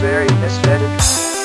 very aesthetic.